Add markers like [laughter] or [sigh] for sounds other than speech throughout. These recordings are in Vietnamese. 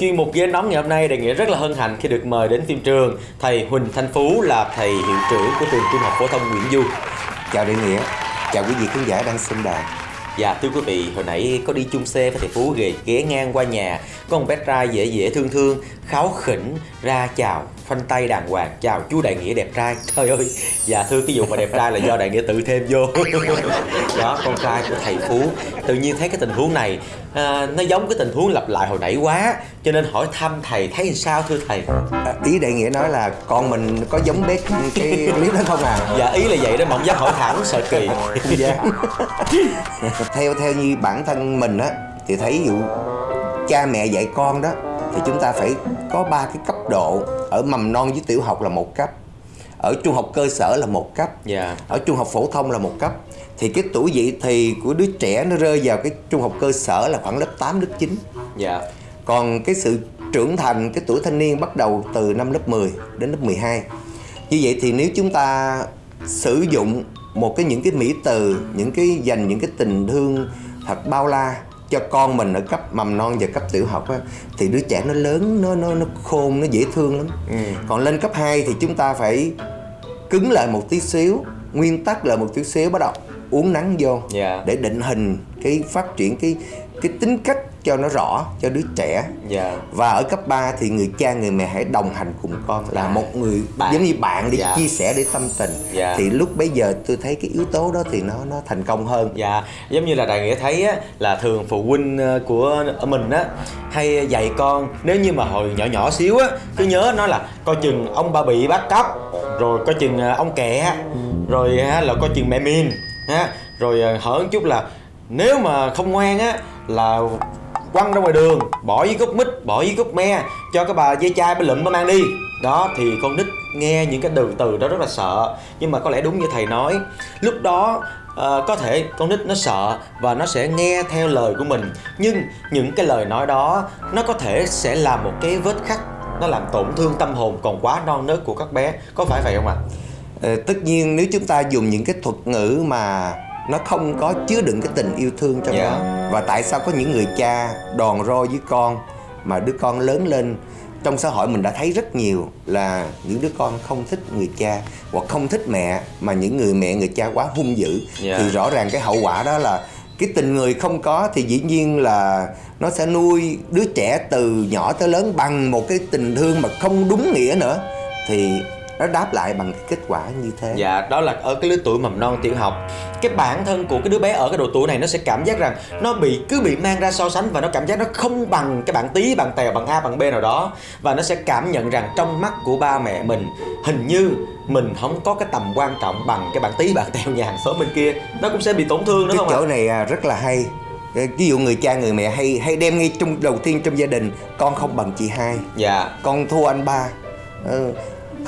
chuyên mục ghế nóng ngày hôm nay đề nghĩa rất là hân hạnh khi được mời đến phim trường thầy Huỳnh Thanh Phú là thầy hiệu trưởng của trường trung học phổ thông Nguyễn Du. Chào Đại Nghĩa, chào quý vị khán giả đang xem đài. Dạ thưa quý vị, hồi nãy có đi chung xe với thầy Phú ghé, ghé ngang qua nhà Có một bé trai dễ dễ thương thương, kháo khỉnh ra chào, khoanh tay đàng hoàng. Chào chú Đại Nghĩa đẹp trai. Trời ơi, dạ thưa cái vụ mà đẹp trai là do Đại Nghĩa tự thêm vô. [laughs] Đó, con trai của thầy Phú. Tự nhiên thấy cái tình huống này à, Nó giống cái tình huống lặp lại hồi nãy quá Cho nên hỏi thăm thầy thấy sao thưa thầy? À, ý Đại Nghĩa nói là con mình có giống bé cái clip đó không à? [laughs] Dạ ý là vậy đó không dám hỏi thẳng sợ kỳ. [laughs] Dạ. theo theo như bản thân mình á thì thấy dụ cha mẹ dạy con đó thì chúng ta phải có ba cái cấp độ. Ở mầm non với tiểu học là một cấp. Ở trung học cơ sở là một cấp. Dạ. ở trung học phổ thông là một cấp. Thì cái tuổi dậy thì của đứa trẻ nó rơi vào cái trung học cơ sở là khoảng lớp 8, lớp 9 Dạ. Còn cái sự trưởng thành cái tuổi thanh niên bắt đầu từ năm lớp 10 đến lớp 12 như vậy thì nếu chúng ta sử dụng một cái những cái mỹ từ những cái dành những cái tình thương thật bao la cho con mình ở cấp mầm non và cấp tiểu học á, thì đứa trẻ nó lớn nó nó nó khôn nó dễ thương lắm. Còn lên cấp 2 thì chúng ta phải cứng lại một tí xíu nguyên tắc lại một tí xíu bắt đầu uống nắng vô Dạ. để định hình cái phát triển cái cái tính cách cho nó rõ cho đứa trẻ Dạ và ở cấp 3 thì người cha người mẹ hãy đồng hành cùng con là À, một người bạn. giống như bạn để Dạ. chia sẻ để tâm tình Dạ. thì lúc bấy giờ tôi thấy cái yếu tố đó thì nó nó thành công hơn Dạ, giống như là đại nghĩa thấy á, là thường phụ huynh ờ, của ở mình á hay dạy con nếu như mà hồi nhỏ nhỏ xíu á cứ nhớ nó là coi chừng ông ba bị bắt cóc rồi coi chừng ờ, ông kẹ rồi là coi chừng mẹ miền ha. Rồi ờ, hở một chút là nếu mà không ngoan á là quăng ra ngoài đường bỏ với gốc mít bỏ với gốc me cho cái bà dây chai bà lụm bà mang đi. Đó thì con nít nghe những cái từ từ đó rất là sợ. Nhưng mà có lẽ đúng như thầy nói lúc đó ờ, có thể con nít nó sợ và nó sẽ nghe theo lời của mình. Nhưng những cái lời nói đó nó có thể sẽ là một cái vết khắc nó làm tổn thương tâm hồn còn quá non nớt của các bé. Có phải vậy không ạ? à? Tất nhiên nếu chúng ta dùng những cái thuật ngữ mà nó không có chứa đựng cái tình yêu thương trong Dạ. đó và tại sao có những người cha đòn roi với con mà đứa con lớn lên trong xã hội mình đã thấy rất nhiều là những đứa con không thích người cha hoặc không thích mẹ mà những người mẹ người cha quá hung dữ Dạ. thì rõ ràng cái hậu quả đó là cái tình người không có thì dĩ nhiên là nó sẽ nuôi đứa trẻ từ nhỏ tới lớn bằng một cái tình thương mà không đúng nghĩa nữa thì nó đáp lại bằng cái kết quả như thế. Dạ, đó là ở cái lứa tuổi mầm non tiểu học. Cái bản thân của cái đứa bé ở cái độ tuổi này nó sẽ cảm giác rằng Nó bị cứ bị mang ra so sánh và nó cảm giác nó không bằng cái bạn tí, bằng tèo, bằng A, bằng B nào đó. Và nó sẽ cảm nhận rằng trong mắt của ba mẹ mình Hình như mình không có cái tầm quan trọng bằng cái bạn tí, bạn tèo nhà hàng xóm bên kia. Nó cũng sẽ bị tổn thương nữa cái không ạ? chỗ này à, rất là hay. Ví dụ người cha người mẹ hay hay đem ngay trong đầu tiên trong gia đình con không bằng chị hai. Dạ. Con thua anh ba. Ừ,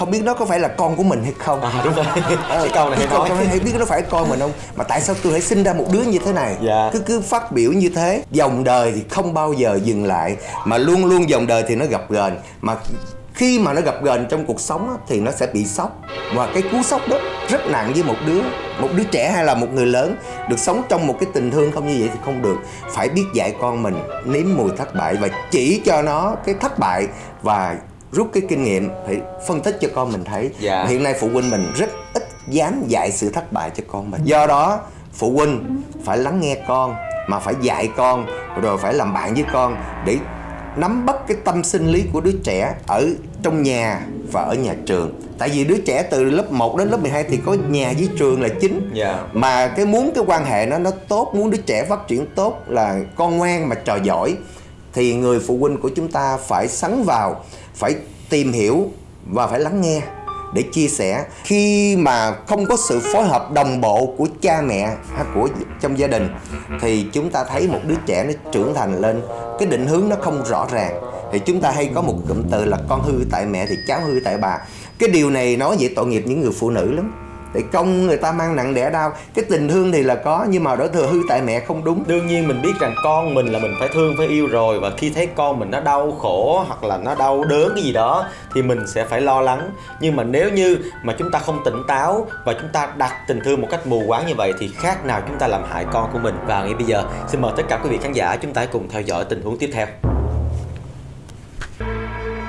không biết nó có phải là con của mình hay không. À đúng rồi, [laughs] cái câu này hay câu nói. hay biết nó phải con mình không? Mà tại sao tôi phải sinh ra một đứa như thế này? Dạ. cứ cứ phát biểu như thế. Dòng đời thì không bao giờ dừng lại mà luôn luôn dòng đời thì nó gặp gờn mà khi mà nó gặp gờn trong cuộc sống á, thì nó sẽ bị sốc. Và cái cú sốc đó rất nặng với một đứa một đứa trẻ hay là một người lớn. Được sống trong một cái tình thương không như vậy thì không được. Phải biết dạy con mình nếm mùi thất bại và chỉ cho nó cái thất bại và rút cái kinh nghiệm phải phân tích cho con mình thấy Dạ. hiện nay phụ huynh mình rất ít dám dạy sự thất bại cho con mình do đó phụ huynh phải lắng nghe con mà phải dạy con rồi phải làm bạn với con để nắm bắt cái tâm sinh lý của đứa trẻ ở trong nhà và ở nhà trường tại vì đứa trẻ từ lớp 1 đến lớp 12 thì có nhà với trường là chính Dạ. mà cái muốn cái quan hệ nó nó tốt muốn đứa trẻ phát triển tốt là con ngoan mà trò giỏi thì người phụ huynh của chúng ta phải sắn vào phải tìm hiểu và phải lắng nghe để chia sẻ. Khi mà không có sự phối hợp đồng bộ của cha mẹ hay của trong gia đình, thì chúng ta thấy một đứa trẻ nó trưởng thành lên. Cái định hướng nó không rõ ràng. Thì chúng ta hay có một cụm từ là con hư tại mẹ thì cháu hư tại bà. Cái điều này nói về tội nghiệp những người phụ nữ lắm để công người ta mang nặng đẻ đau. Cái tình thương thì là có nhưng mà đổ thừa hư tại mẹ không đúng. Đương nhiên mình biết rằng con mình là mình phải thương phải yêu rồi. Và khi thấy con mình nó đau khổ hoặc là nó đau đớn cái gì đó Thì mình sẽ phải lo lắng. Nhưng mà nếu như mà chúng ta không tỉnh táo Và chúng ta đặt tình thương một cách mù quáng như vậy Thì khác nào chúng ta làm hại con của mình. Và ngay bây giờ xin mời tất cả quý vị khán giả Chúng ta hãy cùng theo dõi tình huống tiếp theo.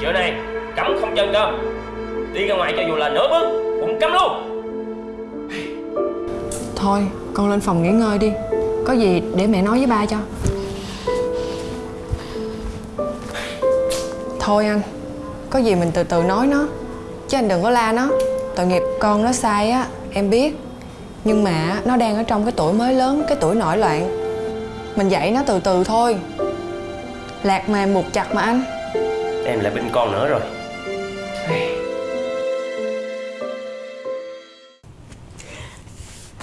Trưa nay cấm không chân cơm Đi ra ngoài cho dù là nửa bước Cũng cấm luôn Thôi, con lên phòng nghỉ ngơi đi. Có gì để mẹ nói với ba cho. Thôi anh, Có gì mình từ từ nói nó. Chứ anh đừng có la nó. Tội nghiệp con nó sai á, Em biết. Nhưng mà nó đang ở trong cái tuổi mới lớn, Cái tuổi nổi loạn. Mình dạy nó từ từ thôi. Lạc mềm buộc chặt mà anh. Em lại bên con nữa rồi.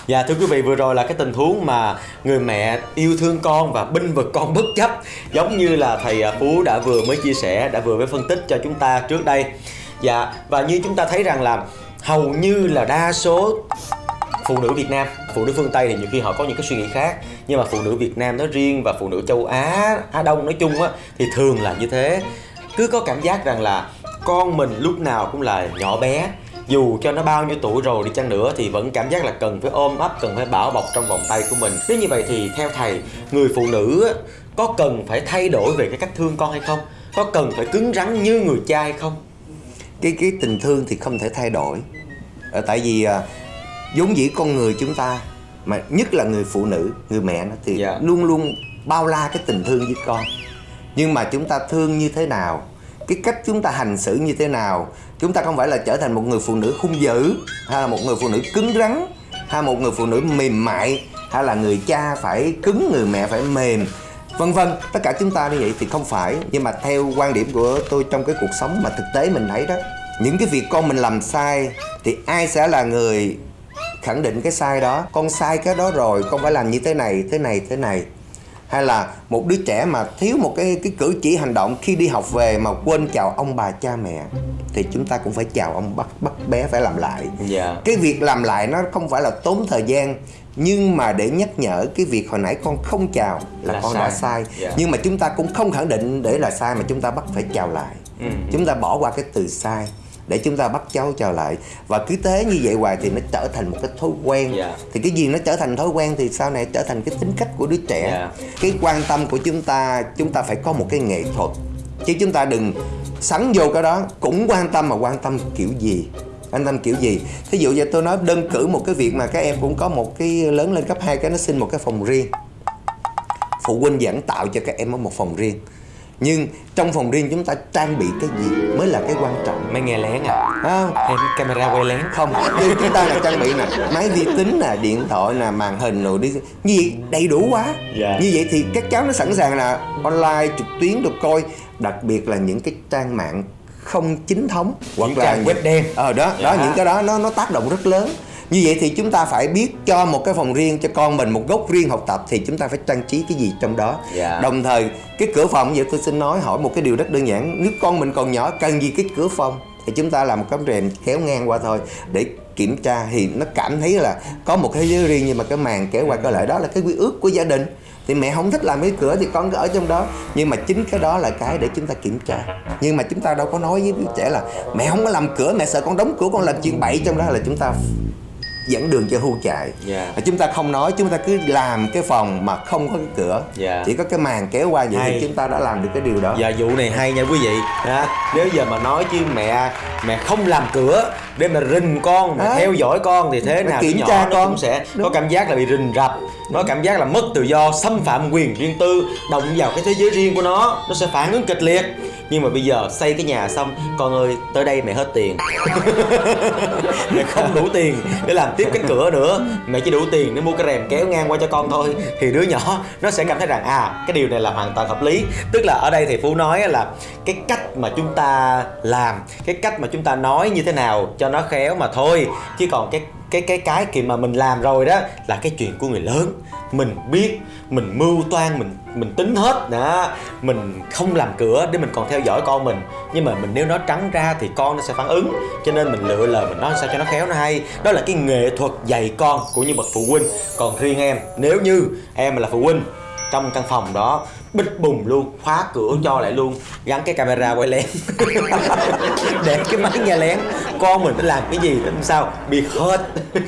Dạ thưa quý vị vừa rồi là cái tình huống mà người mẹ yêu thương con và binh vực con bất chấp. Giống như là thầy à, Phú đã vừa mới chia sẻ, đã vừa mới phân tích cho chúng ta trước đây. Dạ và như chúng ta thấy rằng là hầu như là đa số phụ nữ Việt Nam phụ nữ phương Tây thì nhiều khi họ có những cái suy nghĩ khác. Nhưng mà phụ nữ Việt Nam nói riêng và phụ nữ châu Á Á Đông nói chung á thì thường là như thế. Cứ có cảm giác rằng là con mình lúc nào cũng là nhỏ bé dù cho nó bao nhiêu tuổi rồi đi chăng nữa thì vẫn cảm giác là cần phải ôm ấp cần phải bảo bọc trong vòng tay của mình. Nếu như vậy thì theo thầy người phụ nữ có cần phải thay đổi về cái cách thương con hay không? Có cần phải cứng rắn như người cha hay không? Cái cái tình thương thì không thể thay đổi. Ở tại vì à, vốn dĩ con người chúng ta mà nhất là người phụ nữ người mẹ nó thì Dạ. luôn luôn bao la cái tình thương với con. Nhưng mà chúng ta thương như thế nào cái cách chúng ta hành xử như thế nào. Chúng ta không phải là trở thành một người phụ nữ hung dữ, hay là một người phụ nữ cứng rắn, hay một người phụ nữ mềm mại, hay là người cha phải cứng, người mẹ phải mềm. Vân vân, tất cả chúng ta như vậy thì không phải. Nhưng mà theo quan điểm của tôi trong cái cuộc sống mà thực tế mình thấy đó, những cái việc con mình làm sai thì ai sẽ là người khẳng định cái sai đó? Con sai cái đó rồi, con phải làm như thế này thế này thế này hay là một đứa trẻ mà thiếu một cái cái cử chỉ hành động khi đi học về mà quên chào ông bà cha mẹ thì chúng ta cũng phải chào ông bắt bắt bé phải làm lại Dạ. cái việc làm lại nó không phải là tốn thời gian nhưng mà để nhắc nhở cái việc hồi nãy con không chào là, Là con đã sai. sai Dạ. nhưng mà chúng ta cũng không khẳng định để là sai mà chúng ta bắt phải chào lại Ừ. chúng ta bỏ qua cái từ sai để chúng ta bắt cháu chào lại. Và cứ thế như vậy hoài thì nó trở thành một cái thói quen. Dạ. thì cái gì nó trở thành thói quen thì sau này trở thành cái tính cách của đứa trẻ. Dạ. cái quan tâm của chúng ta chúng ta phải có một cái nghệ thuật. Chứ chúng ta đừng sắn vô cái đó cũng quan tâm mà quan tâm kiểu gì? Quan tâm kiểu gì? Thí dụ như tôi nói đơn cử một cái việc mà các em cũng có một cái lớn lên cấp 2 cái nó xin một cái phòng riêng. Phụ huynh vẫn tạo cho các em ở một phòng riêng nhưng trong phòng riêng chúng ta trang bị cái gì mới là cái quan trọng? Máy nghe lén à? Không? Hay camera quay lén không? Như chúng ta là trang bị nè máy vi tính nè điện thoại nè màn hình rồi đi. Như vậy đầy đủ quá. Dạ. như vậy thì các cháu nó sẵn sàng là online trực tuyến được coi. Đặc biệt là những cái trang mạng không chính thống. Những trang web đen. ờ đó Dạ. đó những cái đó nó nó tác động rất lớn như vậy thì chúng ta phải biết cho một cái phòng riêng cho con mình một góc riêng học tập thì chúng ta phải trang trí cái gì trong đó. Dạ. đồng thời cái cửa phòng vậy tôi xin nói hỏi một cái điều rất đơn giản. Nếu con mình còn nhỏ cần gì cái cửa phòng? Thì chúng ta làm một tấm rèm kéo ngang qua thôi để kiểm tra. Thì nó cảm thấy là có một thế giới riêng nhưng mà cái màn kéo qua kéo lại đó là cái quy ước của gia đình. Thì mẹ không thích làm cái cửa thì con cứ ở trong đó. Nhưng mà chính cái đó là cái để chúng ta kiểm tra. Nhưng mà chúng ta đâu có nói với đứa trẻ là mẹ không có làm cửa mẹ sợ con đóng cửa con làm chuyện bậy trong đó là chúng ta dẫn đường cho hưu chạy Dạ. Và chúng ta không nói chúng ta cứ làm cái phòng mà không có cái cửa Dạ. chỉ có cái màn kéo qua vậy Hay. thì chúng ta đã làm được cái điều đó Dạ vụ này hay nha quý vị ha. Nếu giờ mà nói chứ mẹ mẹ không làm cửa để mà rình con mà Đấy. theo dõi con thì thế Phải nào kiểm tra con. cũng sẽ có Đúng. cảm giác là bị rình rập nó cảm giác là mất tự do xâm phạm quyền riêng tư động vào cái thế giới riêng của nó nó sẽ phản ứng kịch liệt nhưng mà bây giờ xây cái nhà xong, con ơi, tới đây mẹ hết tiền. [laughs] Mẹ không đủ tiền để làm tiếp cánh cửa nữa. Mẹ chỉ đủ tiền để mua cái rèm kéo ngang qua cho con thôi. Thì đứa nhỏ, nó sẽ cảm thấy rằng à cái điều này là hoàn toàn hợp lý. Tức là ở đây thì phú nói là cái cách mà chúng ta làm, cái cách mà chúng ta nói như thế nào cho nó khéo mà thôi. Chứ còn cái cái cái cái kỳ mà mình làm rồi đó là cái chuyện của người lớn. Mình biết, mình mưu toan, mình mình tính hết. Đó, mình không làm cửa để mình còn theo dõi con mình. Nhưng mà mình nếu nó trắng ra thì con nó sẽ phản ứng. Cho nên mình lựa lời, mình nói sao cho nó khéo nó hay. Đó là cái nghệ thuật dạy con của những bậc phụ huynh. Còn riêng em, nếu như em là phụ huynh trong căn phòng đó bịch bùng luôn khóa cửa cho lại luôn gắn cái camera quay lén. [laughs] Để cái máy nghe lén con mình nó làm cái gì làm sao biết hết. [laughs]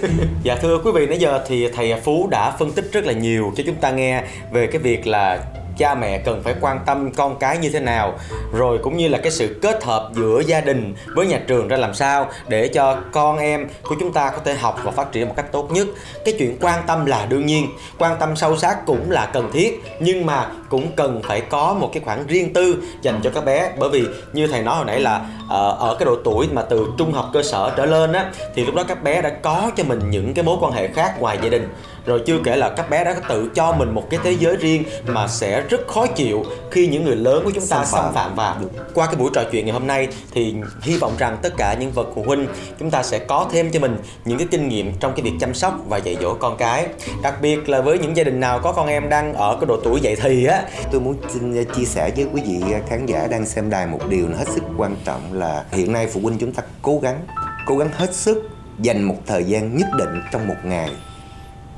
Dạ thưa quý vị nãy giờ thì thầy phú đã phân tích rất là nhiều cho chúng ta nghe về cái việc là cha mẹ cần phải quan tâm con cái như thế nào, rồi cũng như là cái sự kết hợp giữa gia đình với nhà trường ra làm sao để cho con em của chúng ta có thể học và phát triển một cách tốt nhất. Cái chuyện quan tâm là đương nhiên, quan tâm sâu sát cũng là cần thiết, nhưng mà cũng cần phải có một cái khoảng riêng tư dành cho các bé. Bởi vì như thầy nói hồi nãy là ờ, ở cái độ tuổi mà từ trung học cơ sở trở lên á, thì lúc đó các bé đã có cho mình những cái mối quan hệ khác ngoài gia đình rồi chưa kể là các bé đã tự cho mình một cái thế giới riêng mà sẽ rất khó chịu khi những người lớn của chúng ta Xâm phạm. xâm phạm vào. Qua cái buổi trò chuyện ngày hôm nay thì hy vọng rằng tất cả những bậc phụ huynh chúng ta sẽ có thêm cho mình những cái kinh nghiệm trong cái việc chăm sóc và dạy dỗ con cái. Đặc biệt là với những gia đình nào có con em đang ở cái độ tuổi dậy thì á. Tôi muốn xin chia sẻ với quý vị khán giả đang xem đài một điều hết sức quan trọng là hiện nay phụ huynh chúng ta cố gắng, cố gắng hết sức dành một thời gian nhất định trong một ngày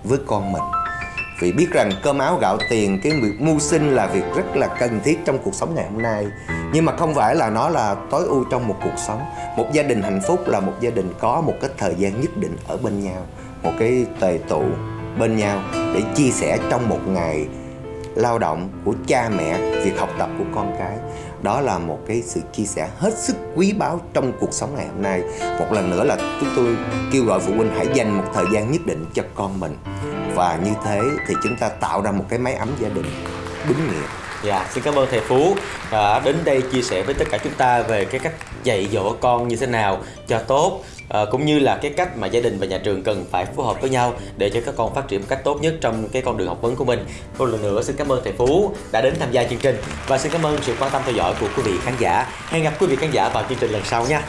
với con mình. Vì biết rằng cơm áo gạo tiền, cái việc mưu sinh là việc rất là cần thiết trong cuộc sống ngày hôm nay. Nhưng mà không phải là nó là tối ưu trong một cuộc sống. Một gia đình hạnh phúc là một gia đình có một cái thời gian nhất định ở bên nhau, một cái tề tụ bên nhau để chia sẻ trong một ngày lao động của cha mẹ việc học tập của con cái. Đó là một cái sự chia sẻ hết sức quý báu trong cuộc sống ngày hôm nay. Một lần nữa là chúng tôi kêu gọi phụ huynh hãy dành một thời gian nhất định cho con mình. Và như thế thì chúng ta tạo ra một cái máy ấm gia đình đúng nghĩa. Dạ, xin cảm ơn thầy Phú đã đến đây chia sẻ với tất cả chúng ta về cái cách dạy dỗ con như thế nào cho tốt à, cũng như là cái cách mà gia đình và nhà trường cần phải phối hợp với nhau để cho các con phát triển một cách tốt nhất trong cái con đường học vấn của mình. Một lần nữa xin cảm ơn thầy Phú đã đến tham gia chương trình và xin cảm ơn sự quan tâm theo dõi của quý vị khán giả. Hẹn gặp quý vị khán giả vào chương trình lần sau nha.